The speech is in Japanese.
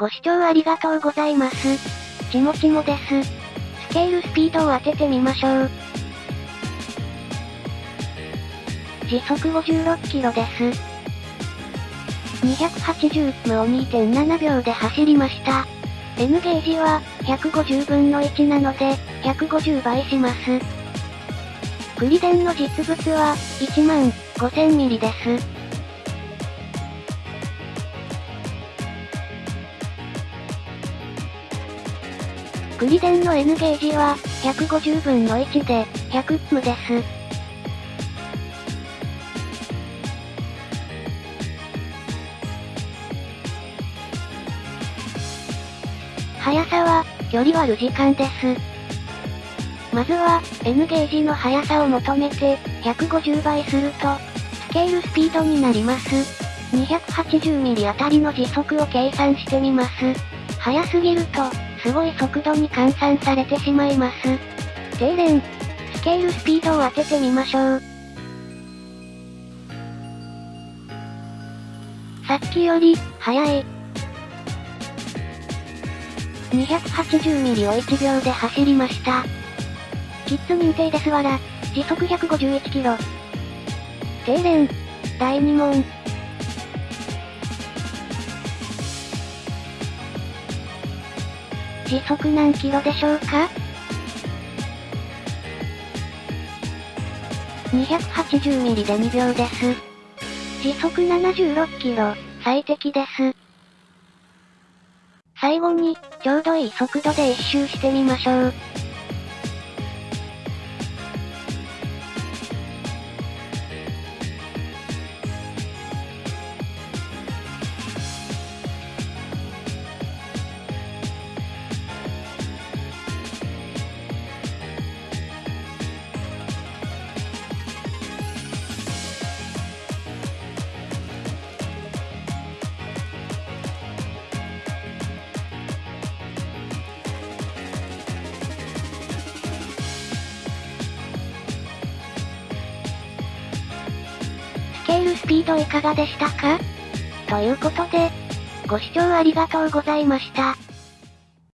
ご視聴ありがとうございます。ちもちもです。スケールスピードを当ててみましょう。時速56キロです。280ムを2.7秒で走りました。N ゲージは150分の1なので150倍します。クリデンの実物は1万5000ミリです。クリデンの N ゲージは150分の1で100ムです。速さは、距離割る時間です。まずは、N ゲージの速さを求めて、150倍すると、スケールスピードになります。280ミリあたりの時速を計算してみます。速すぎると、すごい速度に換算されてしまいます。低連、スケールスピードを当ててみましょう。さっきより、速い。280ミリを1秒で走りました。キッズ認定ですわら、時速151キロ。低連、第2問。時速何キロでしょうか ?280 ミリで2秒です。時速76キロ、最適です。最後に、ちょうどいい速度で一周してみましょう。ケールスピードいかがでしたか？ということで、ご視聴ありがとうございました。